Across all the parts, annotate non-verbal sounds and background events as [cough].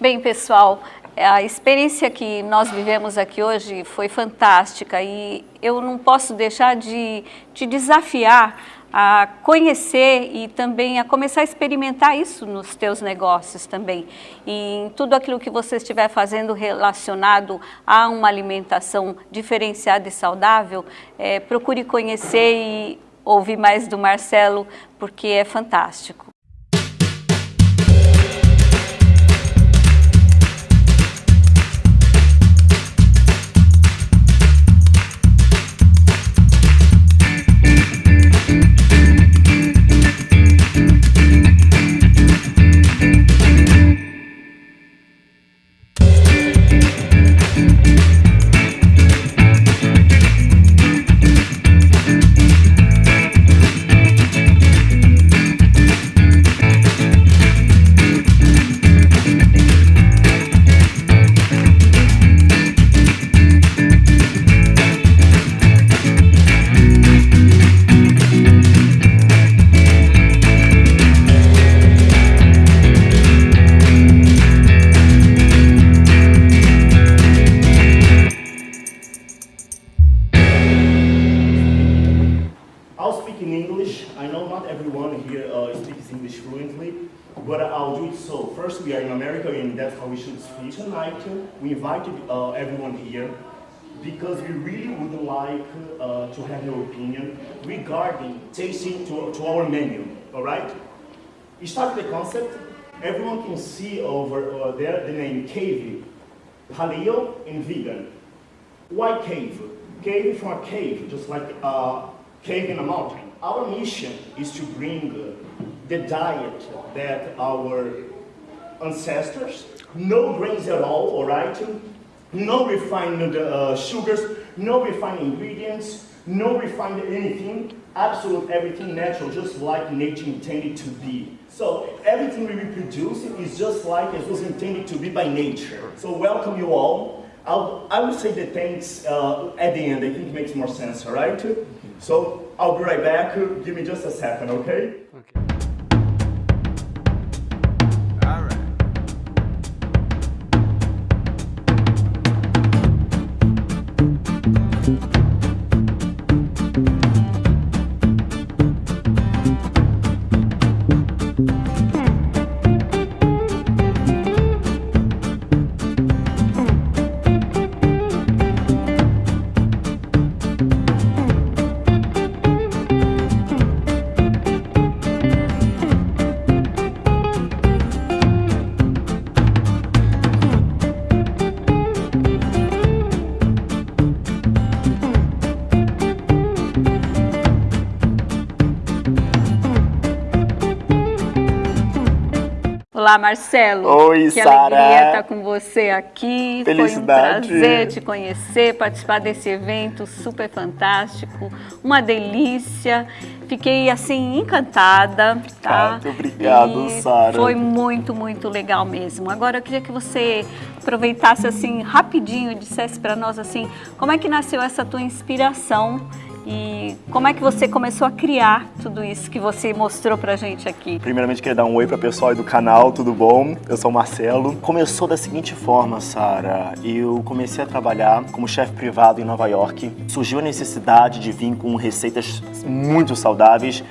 Bem, pessoal, a experiência que nós vivemos aqui hoje foi fantástica e eu não posso deixar de te desafiar a conhecer e também a começar a experimentar isso nos teus negócios também. E em tudo aquilo que você estiver fazendo relacionado a uma alimentação diferenciada e saudável, é, procure conhecer e ouvir mais do Marcelo, porque é fantástico. But I'll do it so. First, we are in America, and that's how we should speak tonight. We invited uh, everyone here because we really would like uh, to have your opinion regarding tasting to, to our menu, all right? We start the concept. Everyone can see over uh, there the name Cave, Paleo, and Vegan. Why cave? Cave from a cave, just like a cave in a mountain. Our mission is to bring the diet that our ancestors, no grains at all, all right? No refined uh, sugars, no refined ingredients, no refined anything, absolute everything natural, just like nature intended to be. So everything we reproduce is just like it was intended to be by nature. So welcome you all. I'll, I will say the thanks uh, at the end. I think it makes more sense, all right? So I'll be right back. Give me just a second, okay? Okay. Olá, Marcelo. Oi, que Sara. Que alegria estar com você aqui. Felicidade. Foi um prazer te conhecer, participar desse evento super fantástico, uma delícia. Fiquei assim encantada, tá? Muito obrigado, Sara. Foi muito, muito legal mesmo. Agora eu queria que você aproveitasse assim rapidinho, dissesse para nós assim, como é que nasceu essa tua inspiração e como é que você começou a criar tudo isso que você mostrou pra gente aqui? Primeiramente, queria dar um oi para o pessoal aí do canal, tudo bom? Eu sou o Marcelo. Começou da seguinte forma, Sara. Eu comecei a trabalhar como chefe privado em Nova York. Surgiu a necessidade de vir com receitas muito saudáveis,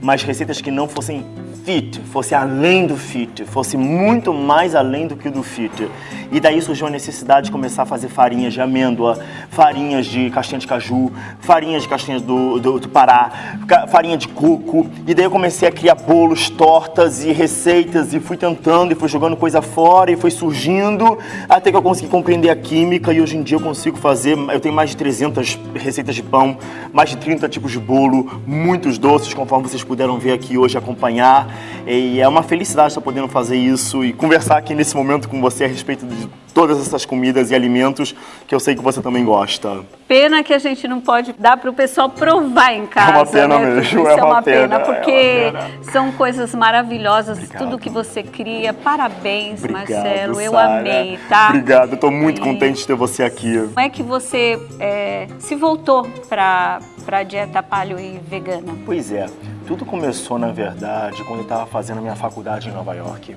mas receitas que não fossem fit, fosse além do fit, fosse muito mais além do que o do fit. E daí surgiu a necessidade de começar a fazer farinhas de amêndoa, farinhas de castanha de caju, farinhas de castanha do, do, do Pará, farinha de coco. E daí eu comecei a criar bolos, tortas e receitas e fui tentando e fui jogando coisa fora e foi surgindo até que eu consegui compreender a química e hoje em dia eu consigo fazer, eu tenho mais de 300 receitas de pão, mais de 30 tipos de bolo, muitos doces, conforme vocês puderam ver aqui hoje acompanhar. E é uma felicidade estar podendo fazer isso e conversar aqui nesse momento com você a respeito de todas essas comidas e alimentos que eu sei que você também gosta. Pena que a gente não pode dar para o pessoal provar em casa. É uma pena né? mesmo, Isso é uma, pena, porque é uma pena. são coisas maravilhosas, Obrigado. tudo que você cria. Parabéns, Obrigado, Marcelo. Eu Sara. amei, tá? Obrigado, eu tô muito E contente de ter você aqui. Como é que você é, se voltou para a dieta paleo e vegana? Pois é, tudo começou, na verdade, quando eu estava fazendo a minha faculdade em Nova York.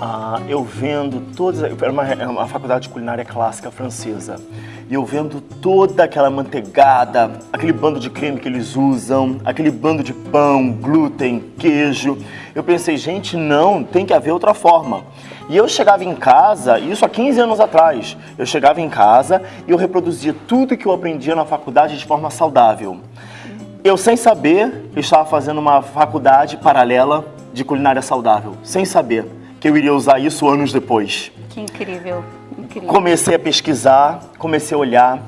ah, eu vendo todas. Era uma, uma faculdade de culinária clássica francesa. E eu vendo toda aquela manteigada, aquele bando de creme que eles usam, aquele bando de pão, glúten, queijo. Eu pensei, gente, não, tem que haver outra forma. E eu chegava em casa, isso há 15 anos atrás, eu chegava em casa e eu reproduzia tudo que eu aprendia na faculdade de forma saudável. Eu, sem saber, estava fazendo uma faculdade paralela de culinária saudável, sem saber que eu iria usar isso anos depois. Que incrível, incrível. Comecei a pesquisar, comecei a olhar.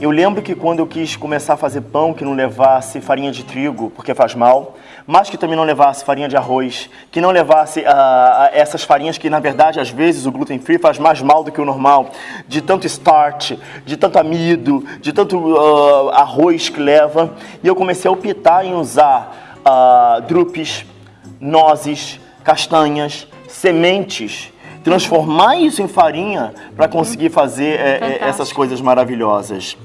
Eu lembro que quando eu quis começar a fazer pão que não levasse farinha de trigo, porque faz mal, mas que também não levasse farinha de arroz, que não levasse uh, essas farinhas que, na verdade, às vezes o gluten free faz mais mal do que o normal, de tanto starch, de tanto amido, de tanto uh, arroz que leva. E eu comecei a optar em usar uh, drupes, nozes, castanhas, sementes, transformar isso em farinha para conseguir fazer é, essas coisas maravilhosas.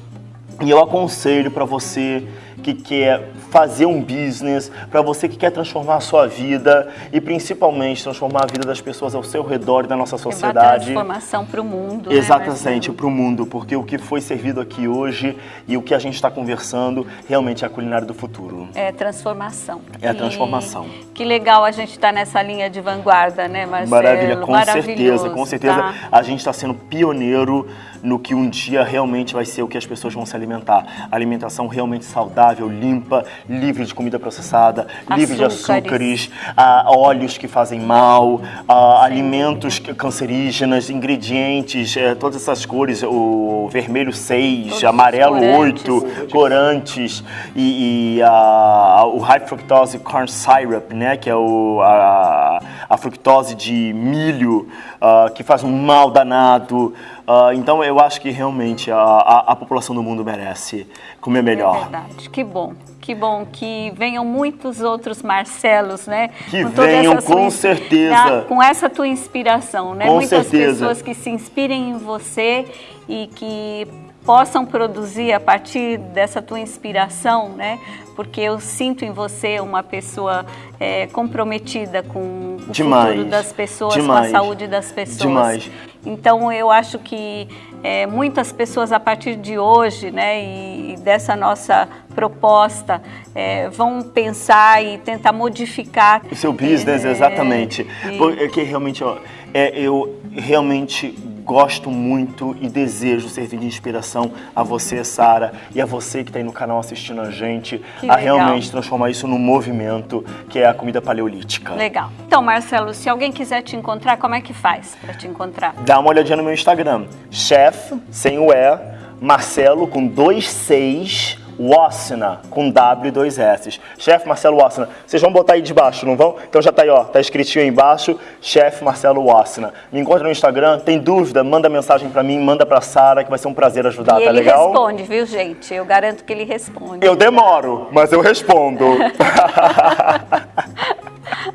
E eu aconselho para você que quer fazer um business, para você que quer transformar a sua vida e principalmente transformar a vida das pessoas ao seu redor e da nossa sociedade. Uma transformação para o mundo. Né, Exatamente, né, para o mundo, porque o que foi servido aqui hoje e o que a gente está conversando realmente é a culinária do futuro. É transformação. É a transformação. E que legal a gente estar tá nessa linha de vanguarda, né, Marcelo? Maravilha, com certeza, com certeza. Tá? A gente está sendo pioneiro no que um dia realmente vai ser o que as pessoas vão se alimentar. Alimentação realmente saudável, limpa, livre de comida processada, Açúcares. livre de açúcares, ah, óleos que fazem mal, ah, alimentos cancerígenos, ingredientes, eh, todas essas cores, o vermelho 6, Todos amarelo corantes. 8, corantes e, e ah, o high fructose corn syrup, né, que é o, a, a fructose de milho, ah, que faz um mal danado. Uh, então eu acho que realmente a, a, a, população do mundo merece comer melhor. É verdade, que bom. Que bom que venham muitos outros Marcelos, né? Que com venham, com certeza. com essa tua inspiração, né? Com Muitas certeza. pessoas que se inspirem em você e que possam produzir a partir dessa tua inspiração, né? Porque eu sinto em você uma pessoa é, comprometida com o Demais. futuro das pessoas, Demais. com a saúde das pessoas. Demais. Então eu acho que é, muitas pessoas a partir de hoje, né, e, dessa nossa proposta, é, vão pensar e tentar modificar o seu business, é, exatamente. E... Porque realmente, ó, é, eu realmente gosto muito e desejo servir de inspiração a você, Sara, e a você que está aí no canal assistindo a gente, que a legal. realmente transformar isso num movimento que é a comida paleolítica. Legal. Então, Marcelo, se alguém quiser te encontrar, como é que faz para te encontrar? Dá uma olhadinha no meu Instagram, chef, sem o E, Marcelo com dois seis Wassina, com W e dois S. Chefe Marcelo Wassina. Vocês vão botar aí de baixo, não vão? Então já tá aí, ó, tá escritinho aí embaixo, chefe Marcelo Wassina. Me encontra no Instagram, tem dúvida, manda mensagem para mim, manda pra Sara, que vai ser um prazer ajudar, e tá ele legal? ele responde, viu, gente? Eu garanto que ele responde. Eu demoro, mas eu respondo. [laughs]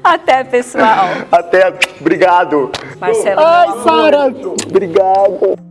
Até, pessoal. Até, obrigado. Marcelo, Ai, Sara, obrigado.